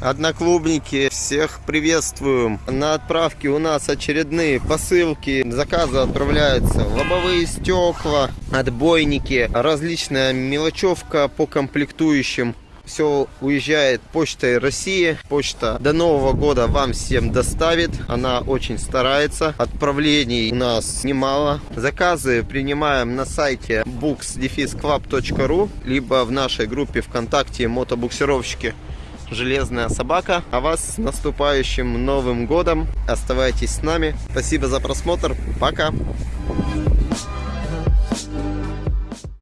Одноклубники, всех приветствуем. На отправке у нас очередные посылки. Заказы отправляются лобовые стекла, отбойники, различная мелочевка по комплектующим. Все уезжает почтой России. Почта до Нового года вам всем доставит. Она очень старается. Отправлений у нас немало. Заказы принимаем на сайте books-club.ru либо в нашей группе ВКонтакте мотобуксировщики Железная собака. А вас с наступающим Новым годом. Оставайтесь с нами. Спасибо за просмотр. Пока.